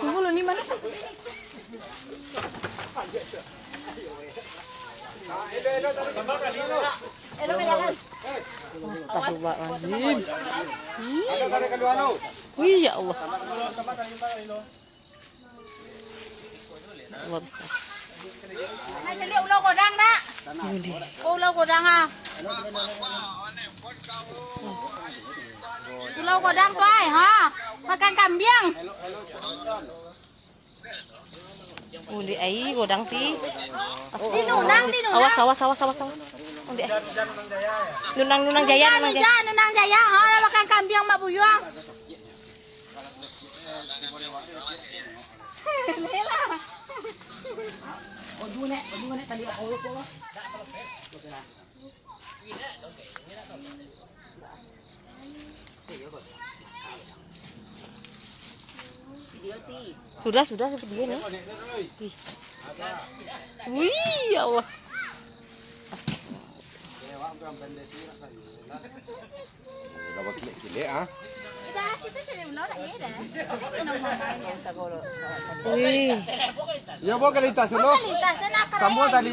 그걸로 니만 Astagfirullahaladzim Wih ya Allah Allah besar Này chứ liệu lâu của răng đó Cô lâu của răng à? Lâu của răng toài hả? Makan kambing. Oh, di ai godang ti. Di nunang, di nunang. Awas, awas, awas, awas, awas. Oh, di ai. Nunang, nunang jaya, Nunang, jaya. nunang, jaya, ha. Makan kambing mak buyang. Wih. Wih, ya Allah. Dapat ah. Sudah menolak ya dah. Kita mau main. Wih. Ya dulu. Lintas, nak Kamu tadi